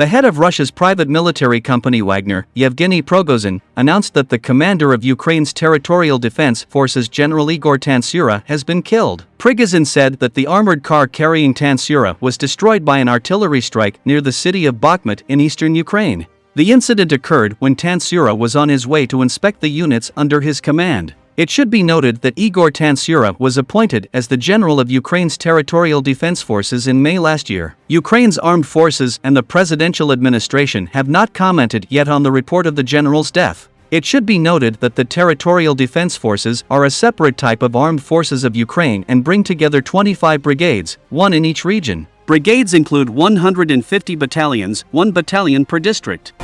The head of Russia's private military company Wagner, Yevgeny Prigozhin, announced that the commander of Ukraine's territorial defense forces General Igor Tantsura has been killed. Prigozhin said that the armored car carrying Tantsura was destroyed by an artillery strike near the city of Bakhmut in eastern Ukraine. The incident occurred when Tantsura was on his way to inspect the units under his command. It should be noted that Igor Tantsura was appointed as the general of Ukraine's territorial defense forces in May last year. Ukraine's armed forces and the presidential administration have not commented yet on the report of the general's death. It should be noted that the Territorial Defense Forces are a separate type of armed forces of Ukraine and bring together 25 brigades, one in each region. Brigades include 150 battalions, one battalion per district.